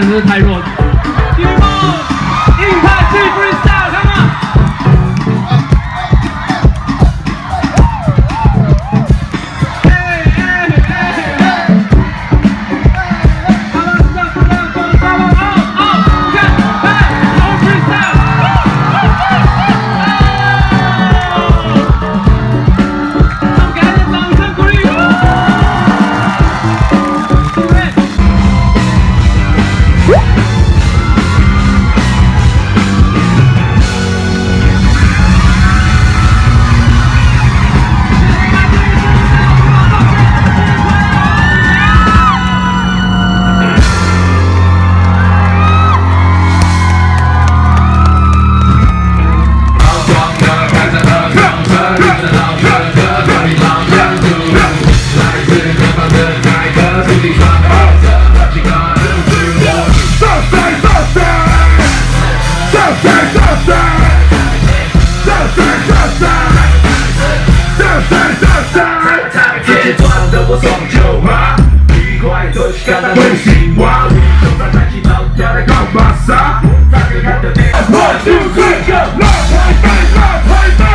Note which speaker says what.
Speaker 1: 真是太弱。
Speaker 2: ma Igual dois cada dois igual Então pra tarde na altura calma Tá ligado mesmo? One, two, three, go! Love, life, life, life, life